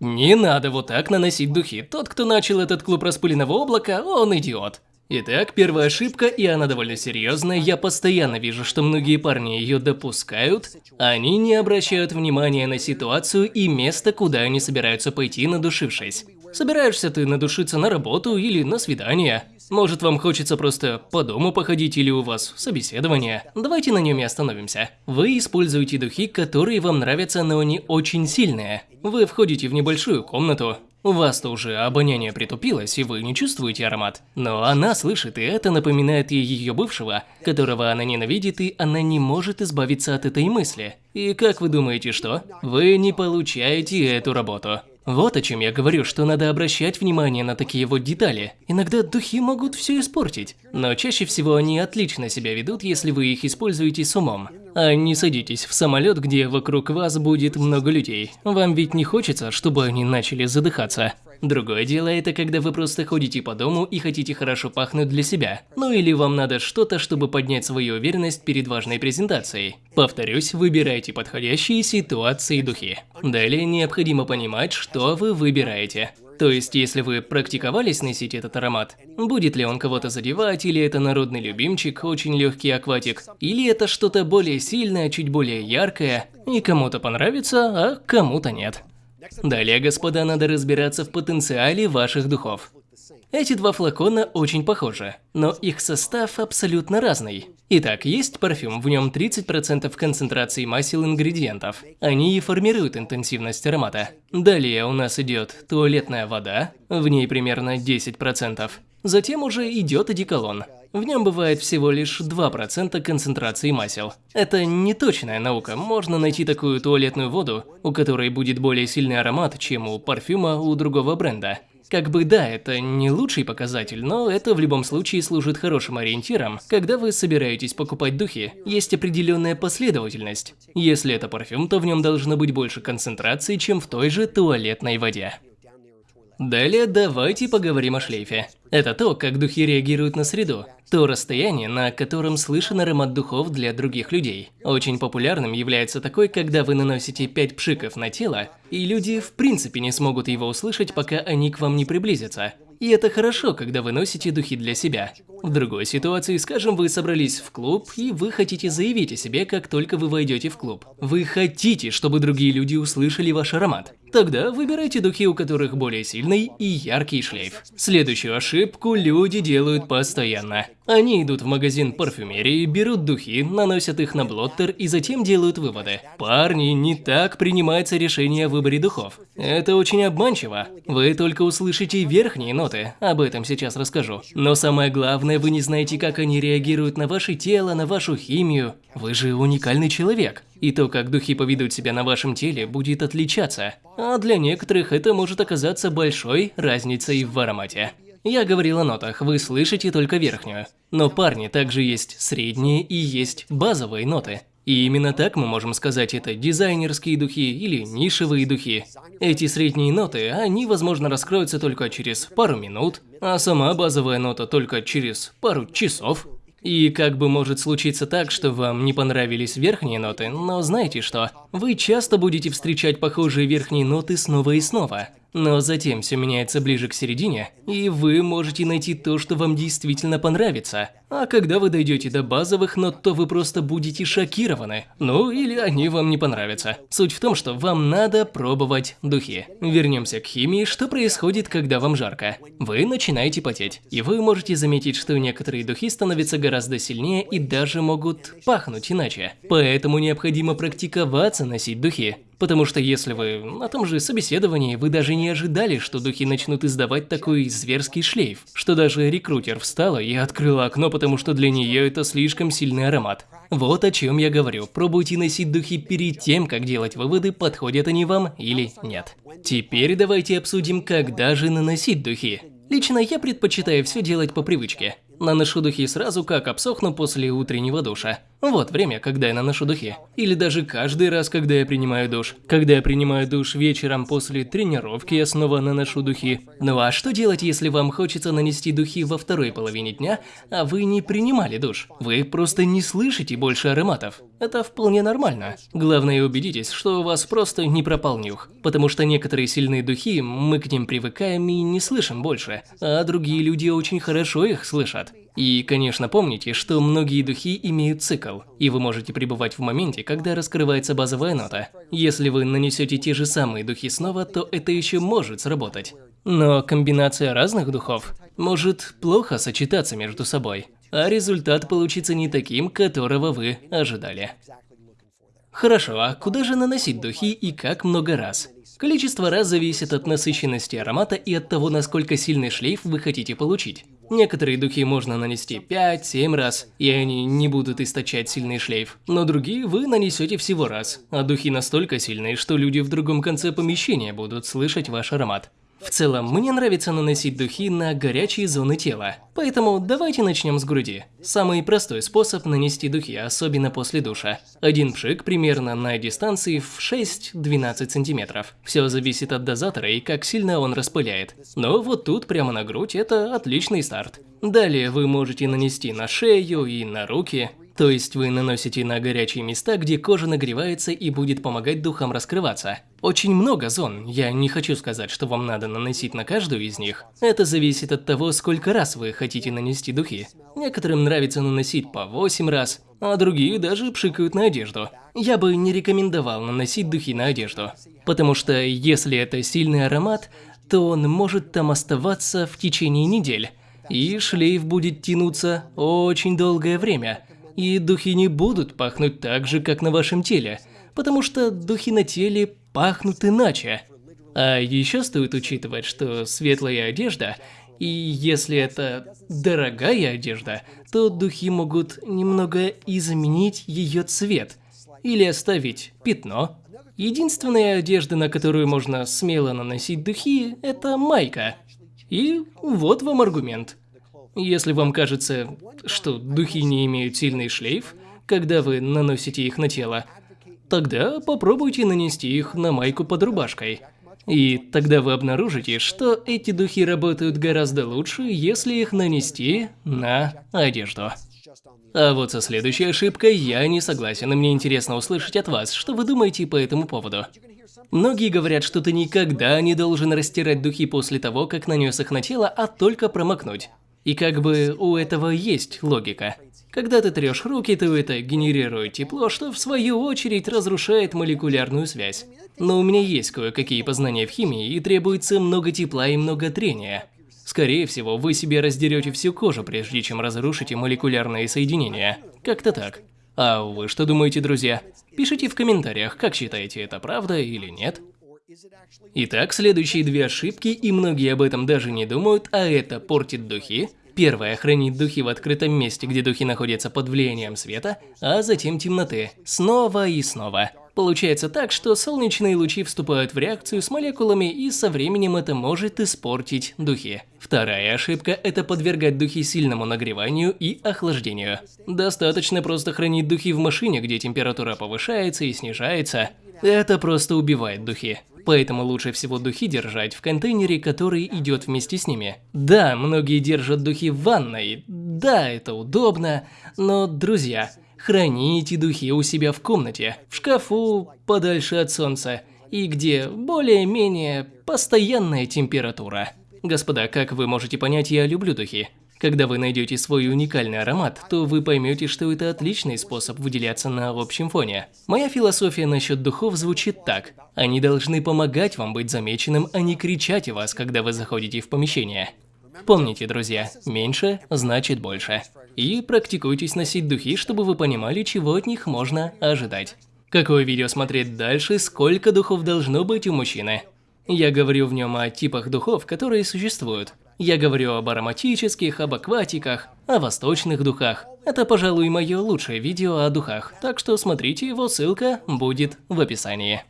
Не надо вот так наносить духи. Тот, кто начал этот клуб распыленного облака, он идиот. Итак, первая ошибка, и она довольно серьезная. Я постоянно вижу, что многие парни ее допускают. Они не обращают внимания на ситуацию и место, куда они собираются пойти, надушившись. Собираешься ты надушиться на работу или на свидание. Может, вам хочется просто по дому походить или у вас собеседование. Давайте на нем и остановимся. Вы используете духи, которые вам нравятся, но они очень сильные. Вы входите в небольшую комнату, у вас-то уже обоняние притупилось, и вы не чувствуете аромат. Но она слышит, и это напоминает ей ее бывшего, которого она ненавидит, и она не может избавиться от этой мысли. И как вы думаете, что? Вы не получаете эту работу. Вот о чем я говорю, что надо обращать внимание на такие вот детали. Иногда духи могут все испортить, но чаще всего они отлично себя ведут, если вы их используете с умом. А не садитесь в самолет, где вокруг вас будет много людей. Вам ведь не хочется, чтобы они начали задыхаться. Другое дело это когда вы просто ходите по дому и хотите хорошо пахнуть для себя. Ну или вам надо что-то, чтобы поднять свою уверенность перед важной презентацией. Повторюсь, выбирайте подходящие ситуации и духи. Далее необходимо понимать, что вы выбираете. То есть, если вы практиковались носить этот аромат, будет ли он кого-то задевать, или это народный любимчик, очень легкий акватик, или это что-то более сильное, чуть более яркое, и кому-то понравится, а кому-то нет. Далее, господа, надо разбираться в потенциале ваших духов. Эти два флакона очень похожи, но их состав абсолютно разный. Итак, есть парфюм, в нем 30% концентрации масел ингредиентов. Они и формируют интенсивность аромата. Далее у нас идет туалетная вода, в ней примерно 10%. Затем уже идет одеколон. В нем бывает всего лишь 2% концентрации масел. Это не точная наука, можно найти такую туалетную воду, у которой будет более сильный аромат, чем у парфюма у другого бренда. Как бы да, это не лучший показатель, но это в любом случае служит хорошим ориентиром. Когда вы собираетесь покупать духи, есть определенная последовательность. Если это парфюм, то в нем должно быть больше концентрации, чем в той же туалетной воде. Далее давайте поговорим о шлейфе. Это то, как духи реагируют на среду, то расстояние, на котором слышен аромат духов для других людей. Очень популярным является такой, когда вы наносите 5 пшиков на тело, и люди в принципе не смогут его услышать, пока они к вам не приблизятся. И это хорошо, когда вы носите духи для себя. В другой ситуации, скажем, вы собрались в клуб, и вы хотите заявить о себе, как только вы войдете в клуб. Вы хотите, чтобы другие люди услышали ваш аромат. Тогда выбирайте духи, у которых более сильный и яркий шлейф. Следующую ошибку люди делают постоянно. Они идут в магазин парфюмерии, берут духи, наносят их на блоттер и затем делают выводы. Парни, не так принимается решение о выборе духов. Это очень обманчиво. Вы только услышите верхние ноты, об этом сейчас расскажу. Но самое главное, вы не знаете, как они реагируют на ваше тело, на вашу химию. Вы же уникальный человек. И то, как духи поведут себя на вашем теле, будет отличаться. А для некоторых это может оказаться большой разницей в аромате. Я говорил о нотах, вы слышите только верхнюю. Но парни также есть средние и есть базовые ноты. И именно так мы можем сказать это дизайнерские духи или нишевые духи. Эти средние ноты, они возможно раскроются только через пару минут, а сама базовая нота только через пару часов. И как бы может случиться так, что вам не понравились верхние ноты, но знаете что? Вы часто будете встречать похожие верхние ноты снова и снова. Но затем все меняется ближе к середине, и вы можете найти то, что вам действительно понравится. А когда вы дойдете до базовых нот, то вы просто будете шокированы. Ну, или они вам не понравятся. Суть в том, что вам надо пробовать духи. Вернемся к химии, что происходит, когда вам жарко. Вы начинаете потеть, и вы можете заметить, что некоторые духи становятся гораздо сильнее и даже могут пахнуть иначе. Поэтому необходимо практиковаться носить духи. Потому что если вы на том же собеседовании, вы даже не ожидали, что духи начнут издавать такой зверский шлейф, что даже рекрутер встала и открыла окно, потому что для нее это слишком сильный аромат. Вот о чем я говорю. Пробуйте носить духи перед тем, как делать выводы, подходят они вам или нет. Теперь давайте обсудим, когда же наносить духи. Лично я предпочитаю все делать по привычке. Наношу духи сразу, как обсохну после утреннего душа. Вот время, когда я наношу духи. Или даже каждый раз, когда я принимаю душ. Когда я принимаю душ вечером после тренировки, я снова наношу духи. Ну а что делать, если вам хочется нанести духи во второй половине дня, а вы не принимали душ? Вы просто не слышите больше ароматов. Это вполне нормально. Главное убедитесь, что у вас просто не пропал нюх. Потому что некоторые сильные духи, мы к ним привыкаем и не слышим больше, а другие люди очень хорошо их слышат. И, конечно, помните, что многие духи имеют цикл, и вы можете пребывать в моменте, когда раскрывается базовая нота. Если вы нанесете те же самые духи снова, то это еще может сработать. Но комбинация разных духов может плохо сочетаться между собой, а результат получится не таким, которого вы ожидали. Хорошо, а куда же наносить духи и как много раз? Количество раз зависит от насыщенности аромата и от того, насколько сильный шлейф вы хотите получить. Некоторые духи можно нанести 5-7 раз, и они не будут источать сильный шлейф, но другие вы нанесете всего раз, а духи настолько сильные, что люди в другом конце помещения будут слышать ваш аромат. В целом, мне нравится наносить духи на горячие зоны тела, поэтому давайте начнем с груди. Самый простой способ нанести духи, особенно после душа. Один пшик примерно на дистанции в 6-12 сантиметров. Все зависит от дозатора и как сильно он распыляет. Но вот тут прямо на грудь это отличный старт. Далее вы можете нанести на шею и на руки. То есть вы наносите на горячие места, где кожа нагревается и будет помогать духам раскрываться. Очень много зон, я не хочу сказать, что вам надо наносить на каждую из них. Это зависит от того, сколько раз вы хотите нанести духи. Некоторым нравится наносить по 8 раз, а другие даже пшикают на одежду. Я бы не рекомендовал наносить духи на одежду, потому что если это сильный аромат, то он может там оставаться в течение недель, и шлейф будет тянуться очень долгое время – и духи не будут пахнуть так же, как на вашем теле, потому что духи на теле пахнут иначе. А еще стоит учитывать, что светлая одежда, и если это дорогая одежда, то духи могут немного изменить ее цвет или оставить пятно. Единственная одежда, на которую можно смело наносить духи, это майка. И вот вам аргумент. Если вам кажется, что духи не имеют сильный шлейф, когда вы наносите их на тело, тогда попробуйте нанести их на майку под рубашкой. И тогда вы обнаружите, что эти духи работают гораздо лучше, если их нанести на одежду. А вот со следующей ошибкой я не согласен, и мне интересно услышать от вас, что вы думаете по этому поводу. Многие говорят, что ты никогда не должен растирать духи после того, как нанес их на тело, а только промокнуть. И как бы у этого есть логика. Когда ты трешь руки, то это генерирует тепло, что в свою очередь разрушает молекулярную связь. Но у меня есть кое-какие познания в химии и требуется много тепла и много трения. Скорее всего, вы себе раздерете всю кожу, прежде чем разрушите молекулярные соединения. Как-то так. А вы что думаете, друзья? Пишите в комментариях, как считаете, это правда или нет. Итак, следующие две ошибки, и многие об этом даже не думают, а это портит духи. Первое – хранить духи в открытом месте, где духи находятся под влиянием света, а затем темноты. Снова и снова. Получается так, что солнечные лучи вступают в реакцию с молекулами, и со временем это может испортить духи. Вторая ошибка – это подвергать духи сильному нагреванию и охлаждению. Достаточно просто хранить духи в машине, где температура повышается и снижается. Это просто убивает духи. Поэтому лучше всего духи держать в контейнере, который идет вместе с ними. Да, многие держат духи в ванной, да, это удобно, но, друзья, храните духи у себя в комнате, в шкафу, подальше от солнца, и где более-менее постоянная температура. Господа, как вы можете понять, я люблю духи. Когда вы найдете свой уникальный аромат, то вы поймете, что это отличный способ выделяться на общем фоне. Моя философия насчет духов звучит так. Они должны помогать вам быть замеченным, а не кричать о вас, когда вы заходите в помещение. Помните, друзья, меньше значит больше. И практикуйтесь носить духи, чтобы вы понимали, чего от них можно ожидать. Какое видео смотреть дальше, сколько духов должно быть у мужчины? Я говорю в нем о типах духов, которые существуют. Я говорю об ароматических, об акватиках, о восточных духах. Это, пожалуй, мое лучшее видео о духах, так что смотрите его, ссылка будет в описании.